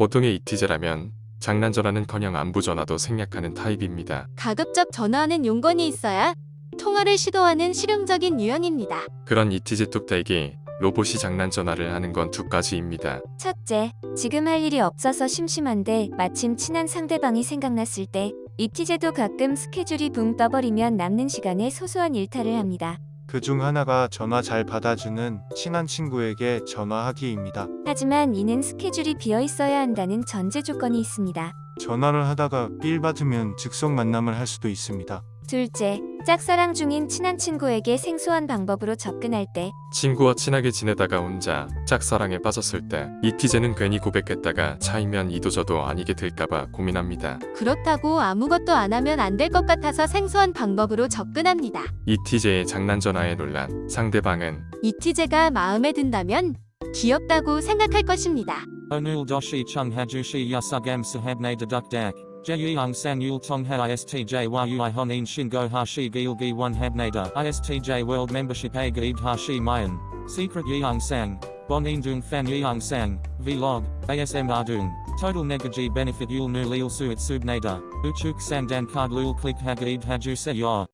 보통의 이티제라면 장난 전화는커녕 안부 전화도 생략하는 타입입니다. 가급적 전화하는 용건이 있어야 통화를 시도하는 실용적인 유형입니다. 그런 이티제 뚝딱이 로봇이 장난 전화를 하는 건 두 가지입니다. 첫째, 지금 할 일이 없어서 심심한데 마침 친한 상대방이 생각났을 때 이티제도 가끔 스케줄이 붕 떠버리면 남는 시간에 소소한 일탈을 합니다. 그 중 하나가 전화 잘 받아주는 친한 친구에게 전화하기입니다. 하지만 이는 스케줄이 비어 있어야 한다는 전제 조건이 있습니다. 전화를 하다가 삘 받으면 즉석 만남을 할 수도 있습니다. 둘째, 짝사랑 중인 친한 친구에게 생소한 방법으로 접근할 때 친구와 친하게 지내다가 혼자 짝사랑에 빠졌을 때 이티제는 괜히 고백했다가 차이면 이도저도 아니게 될까봐 고민합니다. 그렇다고 아무것도 안 하면 안 될 것 같아서 생소한 방법으로 접근합니다. 이티제의 장난 전화에 놀란 상대방은 이티제가 마음에 든다면 귀엽다고 생각할 것입니다. Onul doshi chung hajushi yasugam sahabne dedukdak. Jeyung sang yul tongha istj yui honin shingo hashi gilgi one habnada istj world membership a gaib hashi mayan. Secret yeung sang. Bon indung fan yeung sang. Vlog. ASM ardung. Total negaji benefit yul nu lil suit subnada. Uchuk sang dan card lul click hagaib haju se.